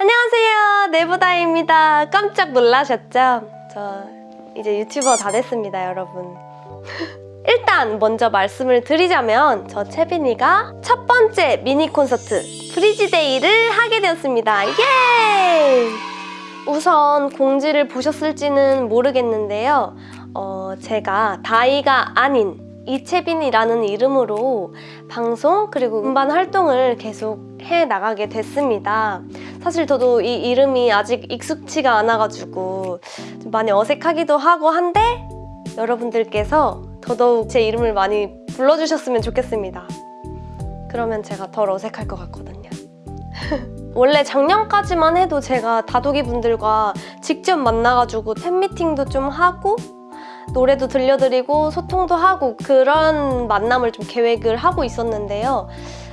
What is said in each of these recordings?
안녕하세요. 네보다입니다. 깜짝 놀라셨죠? 저 이제 유튜버 다 됐습니다 여러분. 일단 먼저 말씀을 드리자면 저 채빈이가 첫 번째 미니 콘서트 브리지데이를 하게 되었습니다. 예! 우선 공지를 보셨을지는 모르겠는데요. 어, 제가 다이가 아닌 이채빈이라는 이름으로 방송 그리고 음반 활동을 계속 해 나가게 됐습니다. 사실 저도 이 이름이 아직 익숙치가 않아가지고 좀 많이 어색하기도 하고 한데 여러분들께서 더더욱 제 이름을 많이 불러주셨으면 좋겠습니다. 그러면 제가 덜 어색할 것 같거든요. 원래 작년까지만 해도 제가 다독이 분들과 직접 만나가지고 팬미팅도 좀 하고 노래도 들려드리고 소통도 하고 그런 만남을 좀 계획을 하고 있었는데요.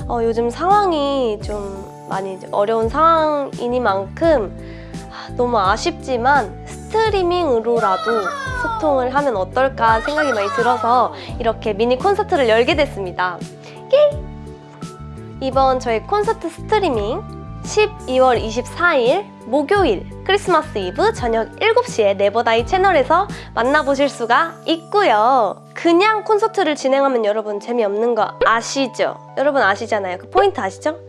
어, 요즘 상황이 좀 많이 어려운 상황이니만큼 아, 너무 아쉽지만 스트리밍으로라도 소통을 하면 어떨까 생각이 많이 들어서 이렇게 미니 콘서트를 열게 됐습니다. 예! 이번 저희 콘서트 스트리밍 12월 24일 목요일 크리스마스 이브 저녁 7시에 네버다이 채널에서 만나보실 수가 있고요. 그냥 콘서트를 진행하면 여러분 재미없는 거 아시죠? 여러분 아시잖아요. 그 포인트 아시죠?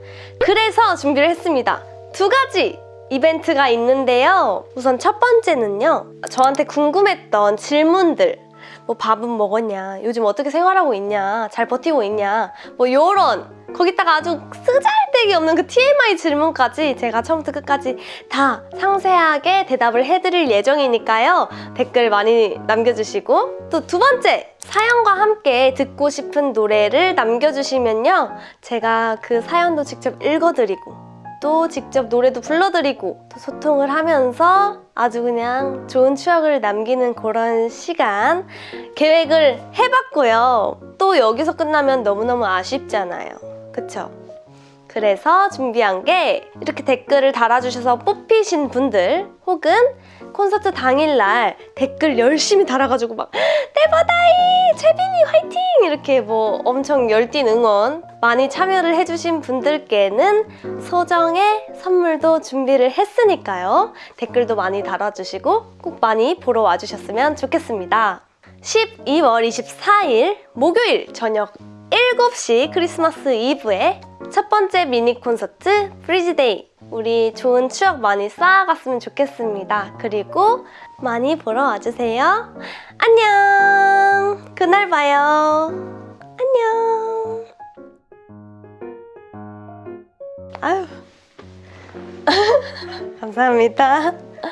그래서 준비를 했습니다. 두 가지 이벤트가 있는데요. 우선 첫 번째는요. 저한테 궁금했던 질문들 뭐 밥은 먹었냐? 요즘 어떻게 생활하고 있냐? 잘 버티고 있냐? 뭐 요런 거기다가 아주 쓰잘데기 없는 그 TMI 질문까지 제가 처음부터 끝까지 다 상세하게 대답을 해드릴 예정이니까요. 댓글 많이 남겨주시고 또 두 번째 사연과 함께 듣고 싶은 노래를 남겨주시면요. 제가 그 사연도 직접 읽어드리고 또 직접 노래도 불러드리고 또 소통을 하면서 아주 그냥 좋은 추억을 남기는 그런 시간 계획을 해봤고요. 또 여기서 끝나면 너무너무 아쉽잖아요. 그쵸? 그래서 준비한 게 이렇게 댓글을 달아주셔서 뽑히신 분들 혹은 콘서트 당일날 댓글 열심히 달아가지고 막 대바다이! 이렇게 뭐 엄청 열띤 응원 많이 참여를 해주신 분들께는 소정의 선물도 준비를 했으니까요. 댓글도 많이 달아주시고 꼭 많이 보러 와주셨으면 좋겠습니다. 12월 24일 목요일 저녁 7시 크리스마스 이브에 첫 번째 미니 콘서트 브리지데이 우리 좋은 추억 많이 쌓아갔으면 좋겠습니다. 그리고 많이 보러 와주세요. 안녕! 그날 봐요. 안녕! 아유 감사합니다.